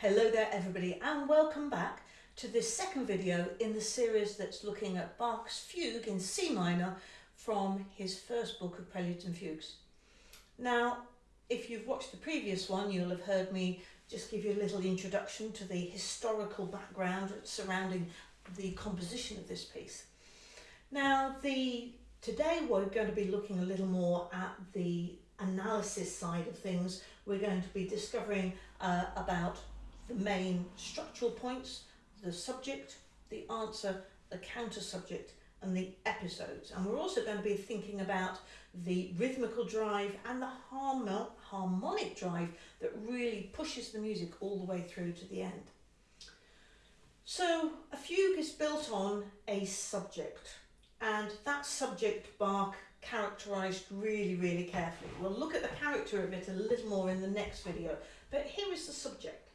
Hello there everybody and welcome back to this second video in the series that's looking at Bach's fugue in C minor from his first book of Preludes and Fugues. Now if you've watched the previous one you'll have heard me just give you a little introduction to the historical background surrounding the composition of this piece. Now the today we're going to be looking a little more at the analysis side of things, we're going to be discovering uh, about the main structural points, the subject, the answer, the counter subject and the episodes. And we're also going to be thinking about the rhythmical drive and the harmonic drive that really pushes the music all the way through to the end. So a fugue is built on a subject and that subject Bach characterised really, really carefully. We'll look at the character of it a little more in the next video, but here is the subject.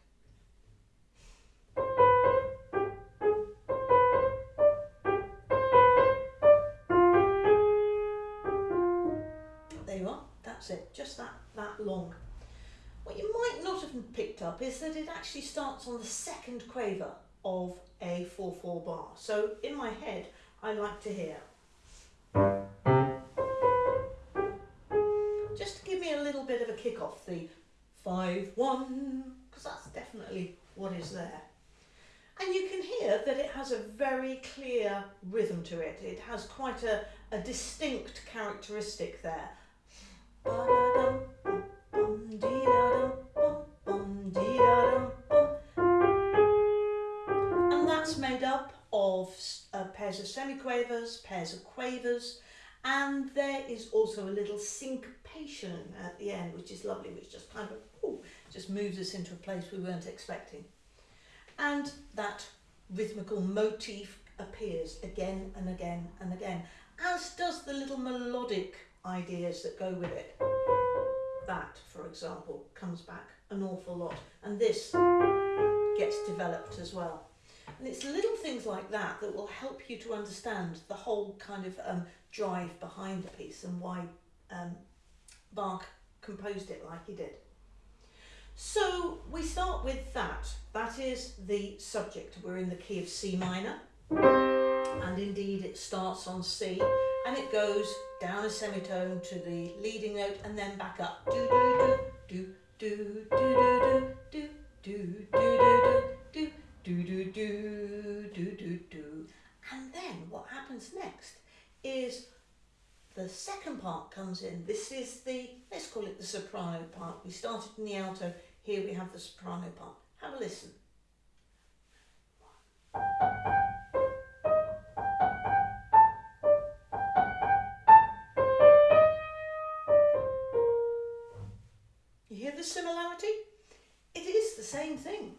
That's it, just that, that long. What you might not have picked up is that it actually starts on the second quaver of a 4-4 bar. So in my head, I like to hear Just to give me a little bit of a kick off, the 5-1, because that's definitely what is there. And you can hear that it has a very clear rhythm to it. It has quite a, a distinct characteristic there. And that's made up of uh, pairs of semiquavers, pairs of quavers, and there is also a little syncopation at the end which is lovely which just kind of ooh, just moves us into a place we weren't expecting. And that rhythmical motif appears again and again and again as does the little melodic ideas that go with it that for example comes back an awful lot and this gets developed as well and it's little things like that that will help you to understand the whole kind of um, drive behind the piece and why um, Bach composed it like he did. So we start with that. That is the subject. We're in the key of C minor. It starts on C and it goes down a semitone to the leading note and then back up. Do do do do do do do do do do do do do do do do do and then what happens next is the second part comes in. This is the, let's call it the soprano part. We started in the alto, here we have the soprano part. Have a listen. The similarity? It is the same thing.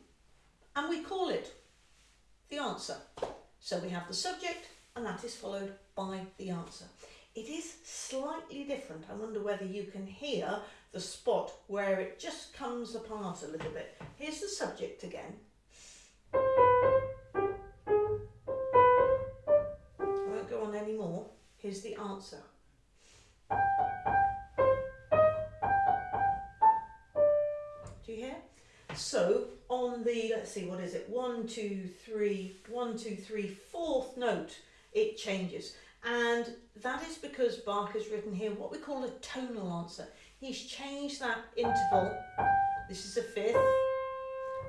And we call it the answer. So we have the subject, and that is followed by the answer. It is slightly different. I wonder whether you can hear the spot where it just comes apart a little bit. Here's the subject again. I won't go on anymore. Here's the answer. So on the, let's see, what is it? One, two, three, one, two, three, fourth note it changes. And that is because Bach has written here what we call a tonal answer. He's changed that interval. This is a fifth.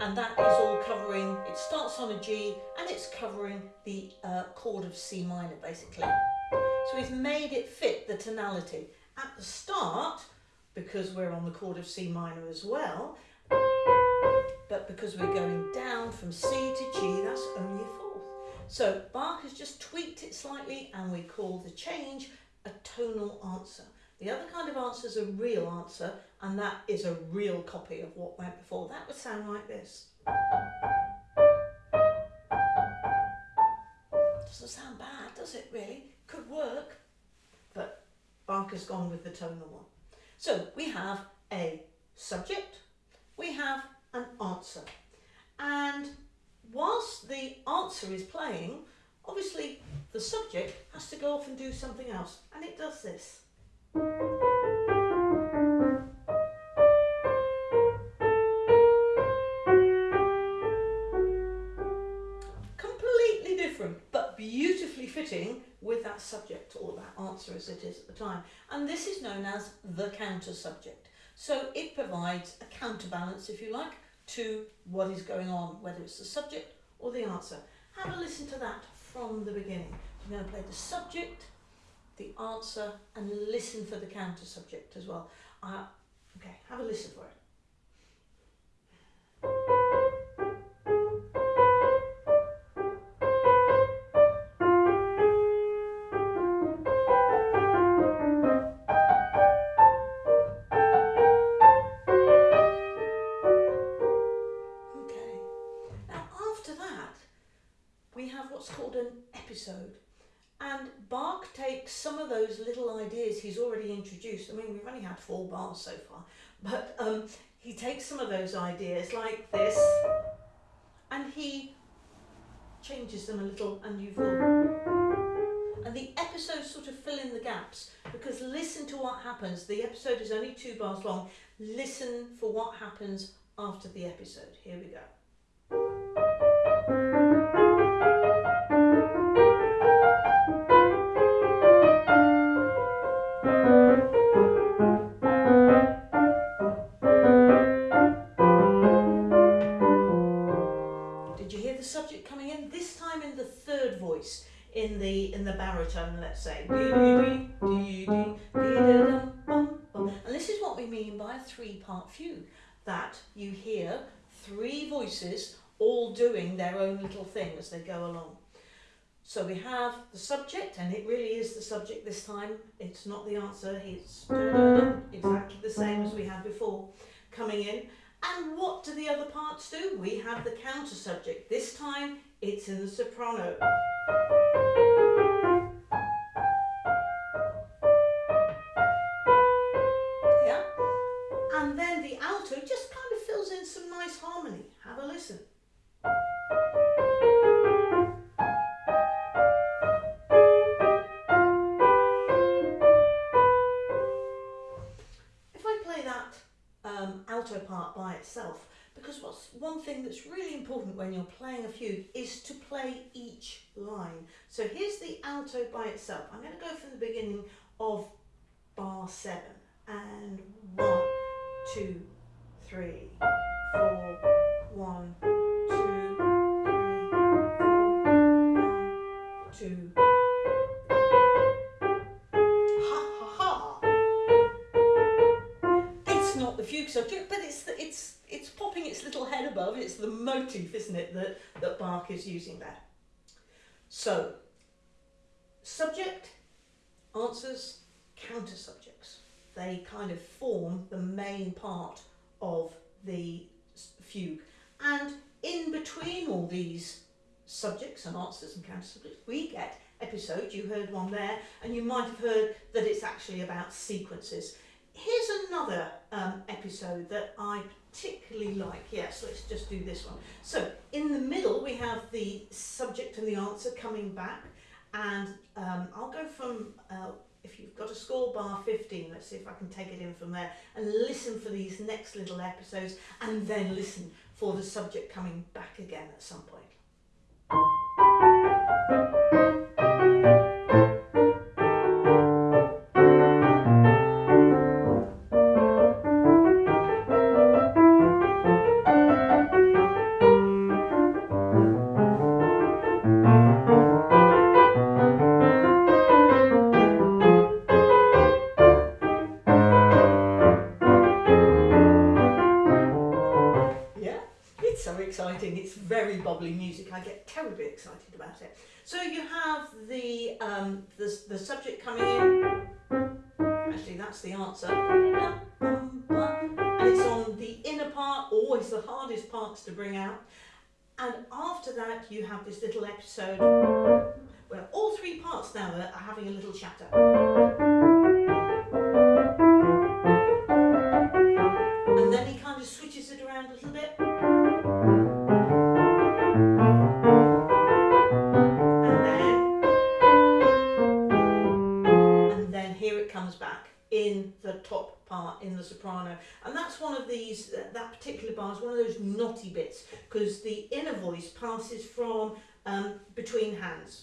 And that is all covering, it starts on a G and it's covering the uh, chord of C minor basically. So he's made it fit the tonality. At the start, because we're on the chord of C minor as well, but because we're going down from C to G, that's only a fourth. So Bach has just tweaked it slightly and we call the change a tonal answer. The other kind of answer is a real answer and that is a real copy of what went before. That would sound like this. Doesn't sound bad, does it really? Could work, but Bach has gone with the tonal one. So we have a subject, we have an answer. And whilst the answer is playing, obviously the subject has to go off and do something else. And it does this. Completely different, but beautifully fitting with that subject or that answer as it is at the time. And this is known as the counter subject. So it provides a counterbalance, if you like, to what is going on, whether it's the subject or the answer. Have a listen to that from the beginning. I'm going to play the subject, the answer, and listen for the counter subject as well. Uh, okay, have a listen for it. Mean, we've only had four bars so far, but um, he takes some of those ideas like this and he changes them a little and you've all... And the episodes sort of fill in the gaps because listen to what happens. The episode is only two bars long. Listen for what happens after the episode. Here we go. Let's say. And this is what we mean by a three-part fugue. That you hear three voices all doing their own little thing as they go along. So we have the subject, and it really is the subject this time. It's not the answer. It's exactly the same as we had before coming in. And what do the other parts do? We have the counter subject. This time it's in the soprano. Um, alto part by itself, because what's one thing that's really important when you're playing a fugue is to play each line. So here's the alto by itself. I'm going to go from the beginning of bar seven and one, two, three, four, one, two, three, four, one, two. But it's the, it's it's popping its little head above. It's the motif, isn't it, that that Bach is using there. So, subject, answers, counter subjects. They kind of form the main part of the fugue, and in between all these subjects and answers and counter subjects, we get episodes. You heard one there, and you might have heard that it's actually about sequences. Here's another um, episode that I particularly like. Yes, let's just do this one. So, in the middle, we have the subject and the answer coming back, and um, I'll go from, uh, if you've got a score bar 15, let's see if I can take it in from there, and listen for these next little episodes, and then listen for the subject coming back again at some point. Get terribly excited about it. So you have the um, the, the subject coming in. Actually, that's the answer. And it's on the inner part, always the hardest parts to bring out. And after that, you have this little episode where all three parts now are having a little chatter. And that's one of these, uh, that particular bar is one of those knotty bits because the inner voice passes from um, between hands.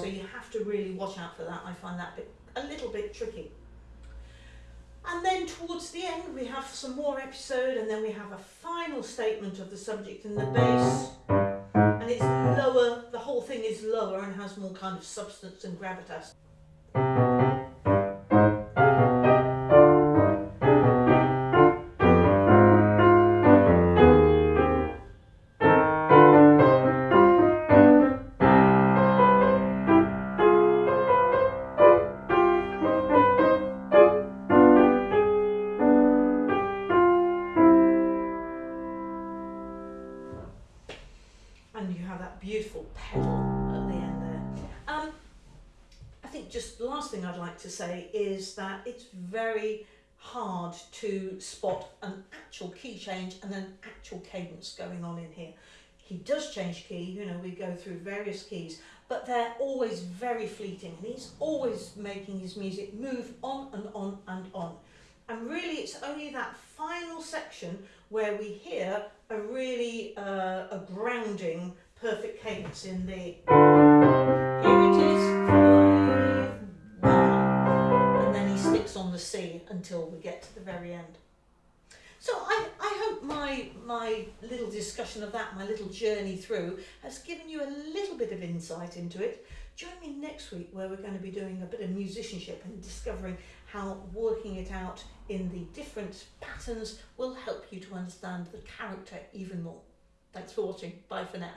So you have to really watch out for that. I find that bit, a little bit tricky. And then towards the end, we have some more episode, and then we have a final statement of the subject in the bass. And it's lower, the whole thing is lower and has more kind of substance and gravitas. Beautiful pedal at the end there. Um, I think just the last thing I'd like to say is that it's very hard to spot an actual key change and an actual cadence going on in here. He does change key, you know, we go through various keys, but they're always very fleeting and he's always making his music move on and on and on. And really, it's only that final section where we hear a really uh, a grounding perfect cadence in the here it is five one and then he sticks on the C until we get to the very end. So I, I hope my my little discussion of that, my little journey through, has given you a little bit of insight into it. Join me next week where we're going to be doing a bit of musicianship and discovering how working it out in the different patterns will help you to understand the character even more. Thanks for watching. Bye for now.